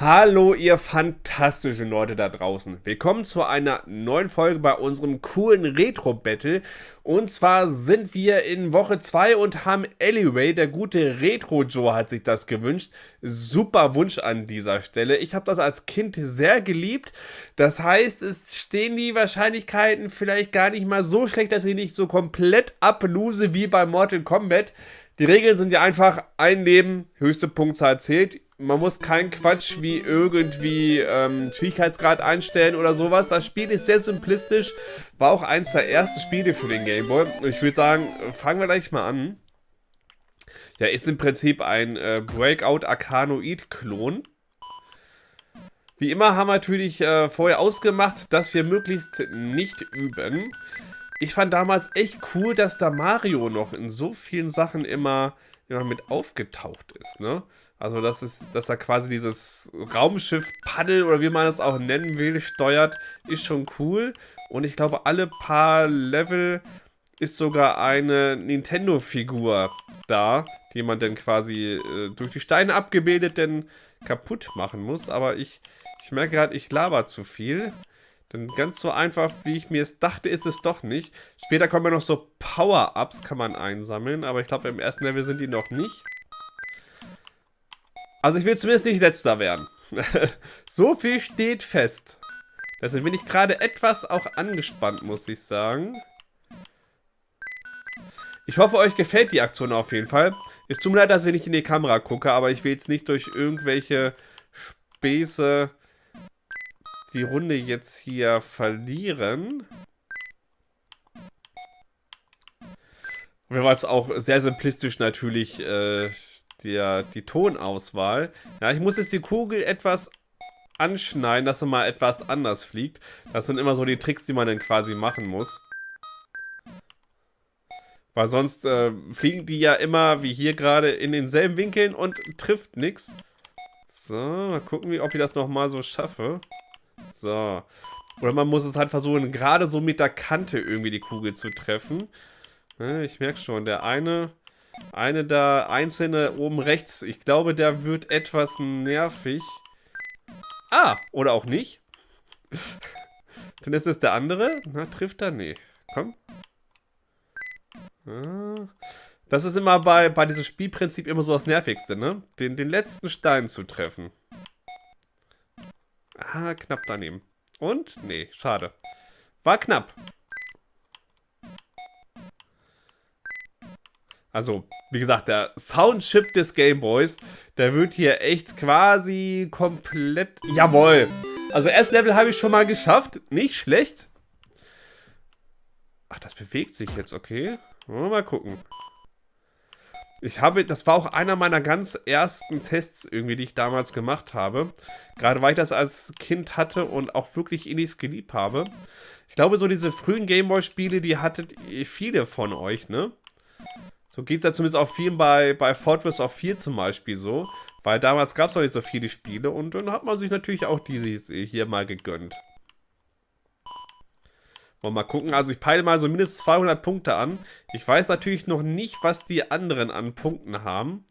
Hallo ihr fantastischen Leute da draußen. Willkommen zu einer neuen Folge bei unserem coolen Retro-Battle. Und zwar sind wir in Woche 2 und haben Alleyway, der gute Retro-Joe hat sich das gewünscht. Super Wunsch an dieser Stelle. Ich habe das als Kind sehr geliebt. Das heißt, es stehen die Wahrscheinlichkeiten vielleicht gar nicht mal so schlecht, dass ich nicht so komplett ablose wie bei Mortal Kombat. Die Regeln sind ja einfach ein Leben, höchste Punktzahl zählt man muss keinen Quatsch wie irgendwie ähm, Schwierigkeitsgrad einstellen oder sowas. Das Spiel ist sehr simplistisch. War auch eins der ersten Spiele für den Gameboy. Ich würde sagen, fangen wir gleich mal an. Ja, ist im Prinzip ein äh, Breakout Arcanoid-Klon. Wie immer haben wir natürlich äh, vorher ausgemacht, dass wir möglichst nicht üben. Ich fand damals echt cool, dass da Mario noch in so vielen Sachen immer, immer mit aufgetaucht ist, ne? Also, das ist, dass er quasi dieses Raumschiff Paddel oder wie man es auch nennen will, steuert, ist schon cool. Und ich glaube, alle paar Level ist sogar eine Nintendo-Figur da, die man dann quasi äh, durch die Steine abgebildet denn kaputt machen muss. Aber ich, ich merke gerade, ich laber zu viel. Denn ganz so einfach, wie ich mir es dachte, ist es doch nicht. Später kommen ja noch so Power-Ups, kann man einsammeln. Aber ich glaube, im ersten Level sind die noch nicht. Also ich will zumindest nicht letzter werden. so viel steht fest. Deswegen bin ich gerade etwas auch angespannt, muss ich sagen. Ich hoffe, euch gefällt die Aktion auf jeden Fall. Es tut mir leid, dass ich nicht in die Kamera gucke, aber ich will jetzt nicht durch irgendwelche Späße die Runde jetzt hier verlieren. Wir waren es auch sehr simplistisch natürlich äh, der, die Tonauswahl. Ja, ich muss jetzt die Kugel etwas anschneiden, dass er mal etwas anders fliegt. Das sind immer so die Tricks, die man dann quasi machen muss. Weil sonst äh, fliegen die ja immer, wie hier gerade, in denselben Winkeln und trifft nichts. So, mal gucken, ob ich das nochmal so schaffe. So. Oder man muss es halt versuchen, gerade so mit der Kante irgendwie die Kugel zu treffen. Ich merke schon, der eine eine da einzelne oben rechts. Ich glaube, der wird etwas nervig. Ah, oder auch nicht. Dann ist es der andere. Na, trifft er? Nee. Komm. Ah. Das ist immer bei, bei diesem Spielprinzip immer so das Nervigste, ne? Den, den letzten Stein zu treffen. Ah, knapp daneben. Und? Nee, schade. War knapp. Also, wie gesagt, der Soundchip des Gameboys, der wird hier echt quasi komplett... Jawohl! Also, erst Level habe ich schon mal geschafft. Nicht schlecht. Ach, das bewegt sich jetzt, okay. Mal gucken. Ich habe, das war auch einer meiner ganz ersten Tests irgendwie, die ich damals gemacht habe. Gerade weil ich das als Kind hatte und auch wirklich innig geliebt habe. Ich glaube, so diese frühen Gameboy-Spiele, die hattet viele von euch, ne? So geht es ja zumindest auch vielen bei, bei Fortress of 4 zum Beispiel so. Weil damals gab es noch nicht so viele Spiele und dann hat man sich natürlich auch diese hier mal gegönnt. Wollen wir mal gucken. Also ich peile mal so mindestens 200 Punkte an. Ich weiß natürlich noch nicht, was die anderen an Punkten haben.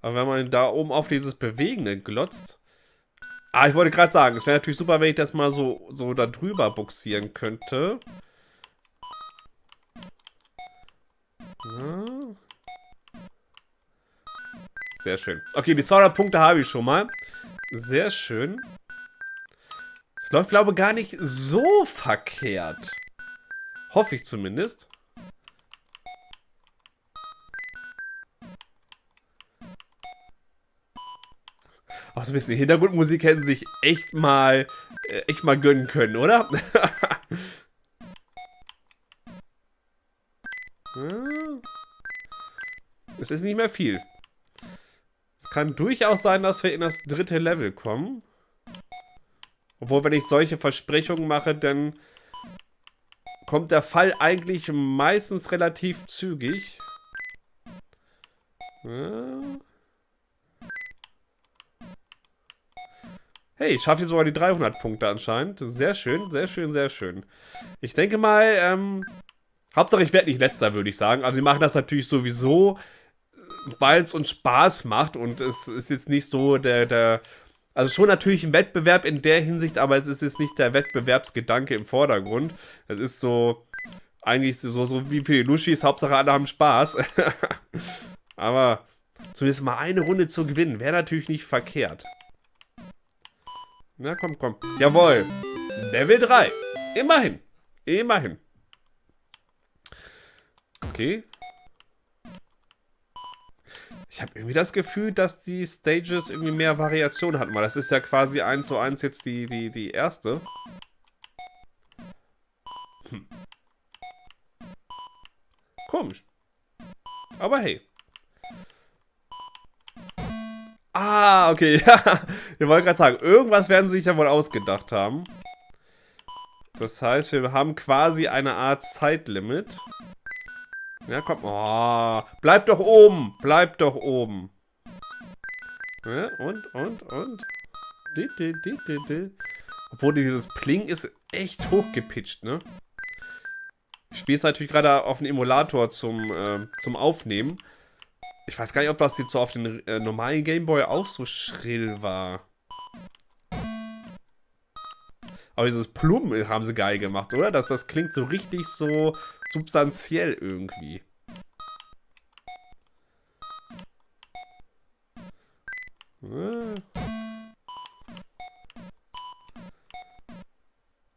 Aber wenn man da oben auf dieses Bewegende glotzt. Ah, ich wollte gerade sagen, es wäre natürlich super, wenn ich das mal so, so da drüber buxieren könnte. Sehr schön. Okay, die 200 Punkte habe ich schon mal. Sehr schön. Es läuft, glaube ich, gar nicht so verkehrt. Hoffe ich zumindest. Auch so ein bisschen Hintergrundmusik hätten sich echt mal, äh, echt mal gönnen können, oder? Es ist nicht mehr viel. Es kann durchaus sein, dass wir in das dritte Level kommen. Obwohl, wenn ich solche Versprechungen mache, dann kommt der Fall eigentlich meistens relativ zügig. Hey, ich schaffe hier sogar die 300 Punkte anscheinend. Sehr schön, sehr schön, sehr schön. Ich denke mal, ähm, Hauptsache ich werde nicht letzter, würde ich sagen. Also sie machen das natürlich sowieso weil es uns Spaß macht und es ist jetzt nicht so der, der, also schon natürlich ein Wettbewerb in der Hinsicht, aber es ist jetzt nicht der Wettbewerbsgedanke im Vordergrund. Es ist so, eigentlich so, so wie für die Lushis, Hauptsache alle haben Spaß. aber zumindest mal eine Runde zu gewinnen, wäre natürlich nicht verkehrt. Na komm, komm. Jawohl. Level 3. Immerhin. Immerhin. Okay. Ich habe irgendwie das Gefühl, dass die Stages irgendwie mehr Variation hatten, weil das ist ja quasi 1 zu 1 jetzt die, die, die erste. Hm. Komisch. Aber hey. Ah, okay, ja. Wir wollten gerade sagen, irgendwas werden sie sich ja wohl ausgedacht haben. Das heißt, wir haben quasi eine Art Zeitlimit. Ja, komm. Oh, bleib doch oben. Bleib doch oben. Ja, und, und, und. Obwohl dieses Pling ist echt hochgepitcht, ne? Ich spiele es natürlich gerade auf dem Emulator zum, äh, zum Aufnehmen. Ich weiß gar nicht, ob das jetzt so auf den äh, normalen Gameboy auch so schrill war. Aber dieses Plum haben sie geil gemacht, oder? Das, das klingt so richtig so substanziell irgendwie.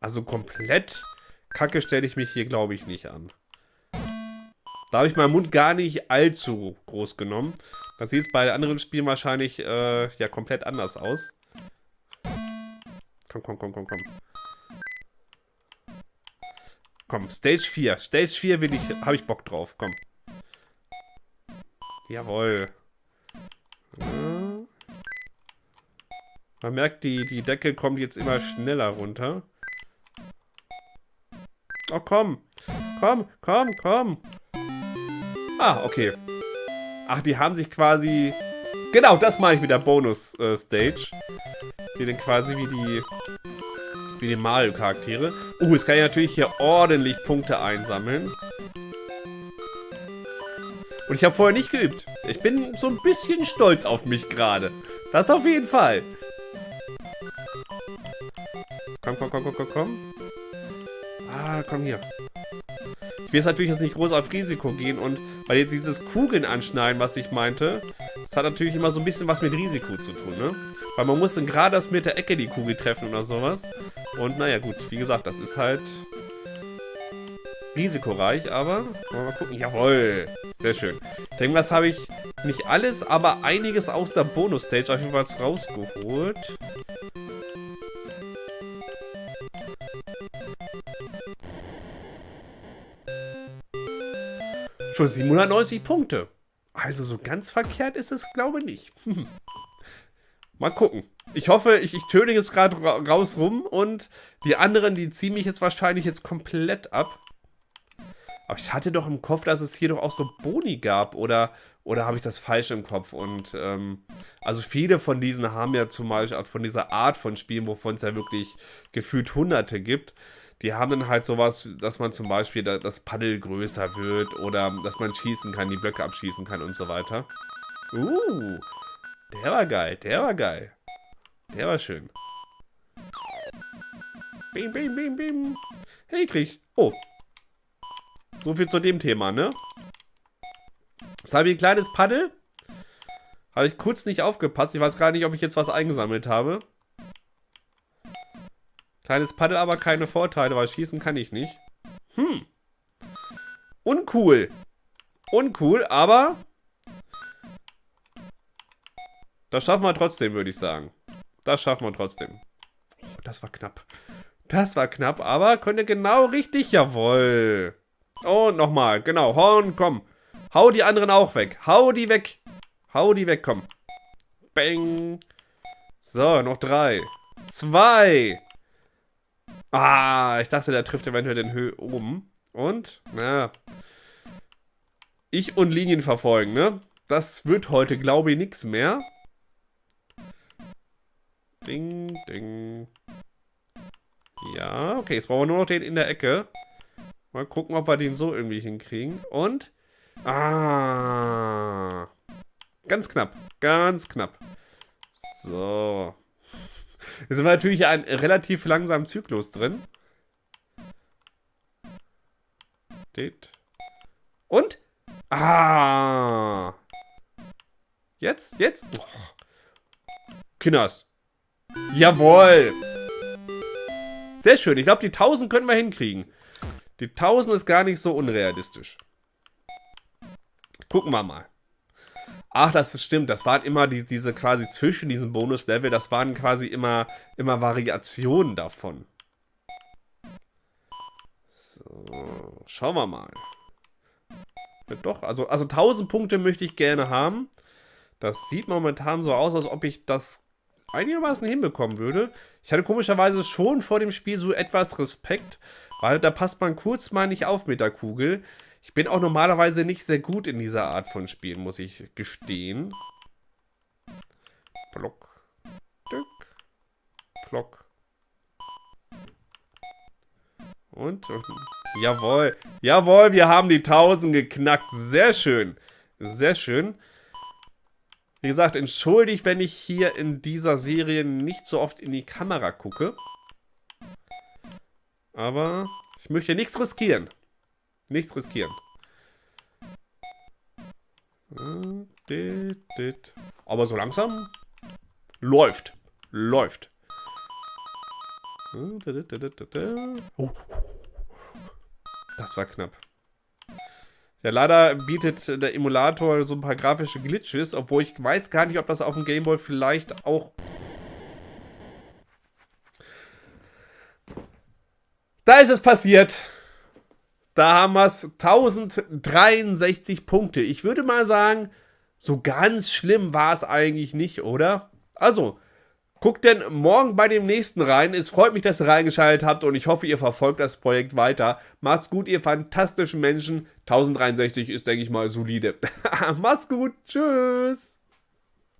Also komplett kacke stelle ich mich hier, glaube ich, nicht an. Da habe ich meinen Mund gar nicht allzu groß genommen. Das sieht bei anderen Spielen wahrscheinlich äh, ja komplett anders aus. Komm, komm, komm, komm, komm. Komm, Stage 4. Stage 4 will ich, habe ich Bock drauf. Komm. Jawohl. Man merkt, die, die Decke kommt jetzt immer schneller runter. Oh, komm. Komm, komm, komm. Ah, okay. Ach, die haben sich quasi... Genau, das mache ich mit der Bonus-Stage. Äh, die dann quasi wie die wie die Mario-Charaktere. Uh, jetzt kann ich natürlich hier ordentlich Punkte einsammeln. Und ich habe vorher nicht geübt. Ich bin so ein bisschen stolz auf mich gerade. Das auf jeden Fall. Komm, komm, komm, komm, komm, komm. Ah, komm hier. Ich will jetzt natürlich jetzt nicht groß auf Risiko gehen und weil dieses Kugeln anschneiden, was ich meinte, das hat natürlich immer so ein bisschen was mit Risiko zu tun, ne? Weil man muss dann gerade das mit der Ecke die Kugel treffen oder sowas. Und naja, gut, wie gesagt, das ist halt risikoreich, aber mal gucken. Jawohl, sehr schön. Ich denke, was habe ich nicht alles, aber einiges aus der Bonus-Stage auf jeden Fall rausgeholt. Schon 790 Punkte. Also so ganz verkehrt ist es, glaube ich, nicht. Mal gucken. Ich hoffe, ich, ich töne jetzt gerade ra raus rum und die anderen, die ziehen mich jetzt wahrscheinlich jetzt komplett ab. Aber ich hatte doch im Kopf, dass es hier doch auch so Boni gab oder, oder habe ich das falsch im Kopf? Und ähm, also viele von diesen haben ja zum Beispiel von dieser Art von Spielen, wovon es ja wirklich gefühlt hunderte gibt, die haben dann halt sowas, dass man zum Beispiel das Paddel größer wird oder dass man schießen kann, die Blöcke abschießen kann und so weiter. Uh, der war geil, der war geil. Der war schön. Bim, bim, bim, bim. Hey, krieg. Oh. So viel zu dem Thema, ne? Jetzt habe ich ein kleines Paddel. Habe ich kurz nicht aufgepasst. Ich weiß gar nicht, ob ich jetzt was eingesammelt habe. Kleines Paddel, aber keine Vorteile, weil schießen kann ich nicht. Hm. Uncool. Uncool, aber... Das schaffen wir trotzdem, würde ich sagen. Das schaffen wir trotzdem. Das war knapp. Das war knapp, aber könnte genau richtig. Jawohl. Und nochmal. Genau. Horn, komm. Hau die anderen auch weg. Hau die weg. Hau die weg, komm. Bang. So, noch drei. Zwei. Ah, ich dachte, der trifft eventuell den Höhe oben. Und, na. Ich und Linien verfolgen, ne? Das wird heute, glaube ich, nichts mehr. Ding, ding. Ja, okay, jetzt brauchen wir nur noch den in der Ecke. Mal gucken, ob wir den so irgendwie hinkriegen. Und? Ah. Ganz knapp. Ganz knapp. So. Jetzt sind wir natürlich einen relativ langsamen Zyklus drin. Und? Ah. Jetzt? Jetzt? Oh. Kinders. Jawohl. Sehr schön. Ich glaube, die 1000 können wir hinkriegen. Die 1000 ist gar nicht so unrealistisch. Gucken wir mal. Ach, das ist stimmt. Das waren immer die, diese quasi zwischen diesen Bonuslevel, das waren quasi immer, immer Variationen davon. So, schauen wir mal. Doch, also, also 1000 Punkte möchte ich gerne haben. Das sieht momentan so aus, als ob ich das einigermaßen hinbekommen würde. Ich hatte komischerweise schon vor dem Spiel so etwas Respekt, weil da passt man kurz mal nicht auf mit der Kugel. Ich bin auch normalerweise nicht sehr gut in dieser Art von Spielen, muss ich gestehen. Block. Dück. Block. Und, und, jawohl. Jawohl, wir haben die 1000 geknackt. Sehr schön. Sehr schön. Wie gesagt, entschuldigt, wenn ich hier in dieser Serie nicht so oft in die Kamera gucke. Aber ich möchte nichts riskieren. Nichts riskieren. Aber so langsam läuft. Läuft. Das war knapp. Ja, leider bietet der Emulator so ein paar grafische Glitches, obwohl ich weiß gar nicht, ob das auf dem Gameboy vielleicht auch... Da ist es passiert. Da haben wir es 1063 Punkte. Ich würde mal sagen, so ganz schlimm war es eigentlich nicht, oder? Also, guckt denn morgen bei dem nächsten rein. Es freut mich, dass ihr reingeschaltet habt und ich hoffe, ihr verfolgt das Projekt weiter. Macht's gut, ihr fantastischen Menschen. 1063 ist, denke ich mal, solide. Macht's gut. Tschüss.